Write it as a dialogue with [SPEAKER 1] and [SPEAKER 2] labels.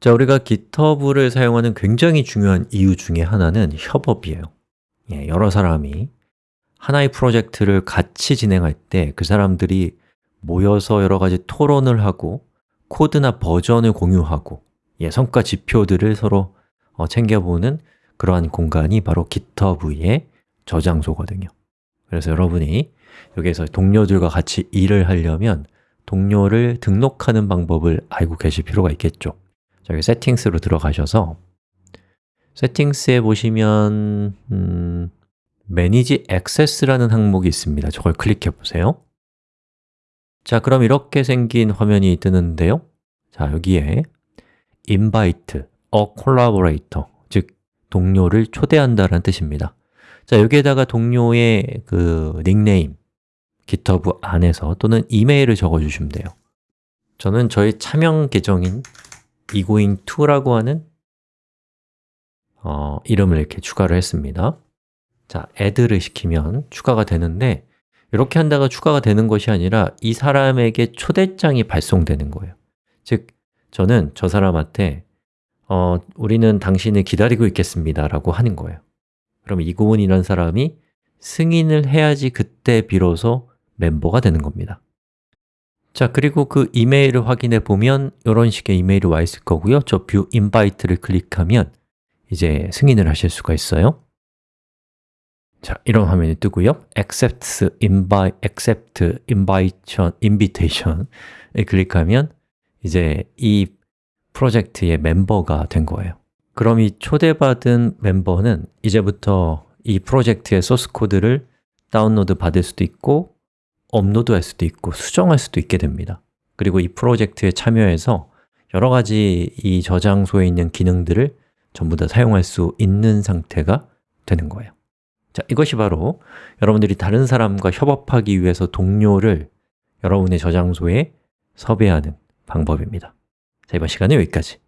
[SPEAKER 1] 자, 우리가 GitHub를 사용하는 굉장히 중요한 이유 중에 하나는 협업이에요. 예, 여러 사람이 하나의 프로젝트를 같이 진행할 때 그 사람들이 모여서 여러 가지 토론을 하고 코드나 버전을 공유하고 예, 성과 지표들을 서로 어, 챙겨보는 그러한 공간이 바로 GitHub의 저장소거든요. 그래서 여러분이 여기에서 동료들과 같이 일을 하려면 동료를 등록하는 방법을 알고 계실 필요가 있겠죠 자, 여기 세팅스로 들어가셔서 세팅스에 보시면 음, Manage Access라는 항목이 있습니다. 저걸 클릭해 보세요. 자, 그럼 이렇게 생긴 화면이 뜨는데요. 자, 여기에 invite a collaborator 즉, 동료를 초대한다는 뜻입니다. 자, 여기에다가 동료의 그 닉네임 GitHub 안에서 또는 이메일을 적어주시면 돼요. 저는 저희 차명 계정인 egoing2라고 하는 어, 이름을 이렇게 추가를 했습니다. 자, add를 시키면 추가가 되는데 이렇게 한다가 추가가 되는 것이 아니라 이 사람에게 초대장이 발송되는 거예요. 즉, 저는 저 사람한테 어, 우리는 당신을 기다리고 있겠습니다 라고 하는 거예요. 그럼 이고은이라는 사람이 승인을 해야지 그때 비로소 멤버가 되는 겁니다 자, 그리고 그 이메일을 확인해 보면 이런 식의 이메일이 와 있을 거고요. 저 View Invite를 클릭하면 이제 승인을 하실 수가 있어요. 자, 이런 화면이 뜨고요. Accept, invite, accept, invitation, invitation을 클릭하면 이제 이 프로젝트의 멤버가 된 거예요. 그럼 이 초대받은 멤버는 이제부터 이 프로젝트의 소스 코드를 다운로드 받을 수도 있고 업로드할 수도 있고 수정할 수도 있게 됩니다. 그리고 이 프로젝트에 참여해서 여러 가지 이 저장소에 있는 기능들을 전부 다 사용할 수 있는 상태가 되는 거예요. 자, 이것이 바로 여러분들이 다른 사람과 협업하기 위해서 동료를 여러분의 저장소에 섭외하는 방법입니다. 자, 이번 시간은 여기까지